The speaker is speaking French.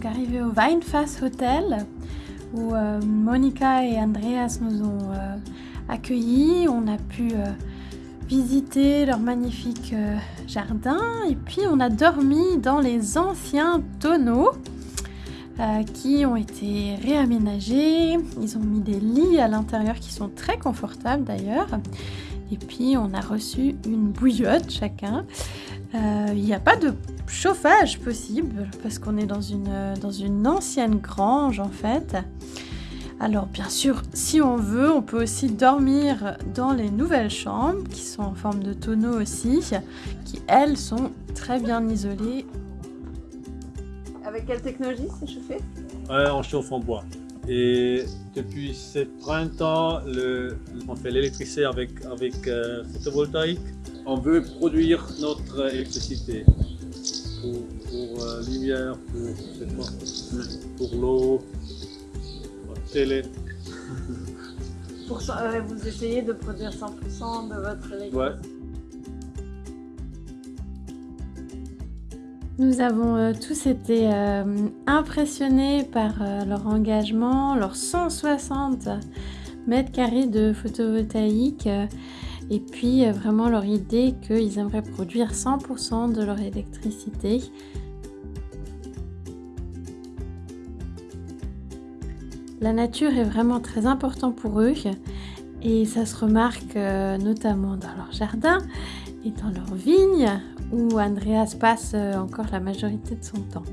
donc arrivés au Weinfass Hotel où euh, Monica et Andreas nous ont euh, accueillis. On a pu euh, visiter leur magnifique jardin et puis on a dormi dans les anciens tonneaux qui ont été réaménagés. Ils ont mis des lits à l'intérieur qui sont très confortables d'ailleurs. Et puis on a reçu une bouillotte chacun. Il n'y a pas de chauffage possible parce qu'on est dans une, dans une ancienne grange en fait. Alors bien sûr, si on veut, on peut aussi dormir dans les nouvelles chambres qui sont en forme de tonneau aussi, qui elles sont très bien isolées. Avec quelle technologie c'est chauffé Ouais, on chauffe en bois. Et depuis ce printemps, le, on fait l'électricité avec, avec euh, photovoltaïque. On veut produire notre électricité pour, pour euh, lumière, pour, pour l'eau, télé. Pour, euh, vous essayez de produire 100% de votre électricité Ouais. Nous avons euh, tous été euh, impressionnés par euh, leur engagement, leurs 160 mètres carrés de photovoltaïque et puis vraiment leur idée qu'ils aimeraient produire 100% de leur électricité. La nature est vraiment très important pour eux et ça se remarque notamment dans leur jardin et dans leurs vignes où Andreas passe euh, encore la majorité de son temps.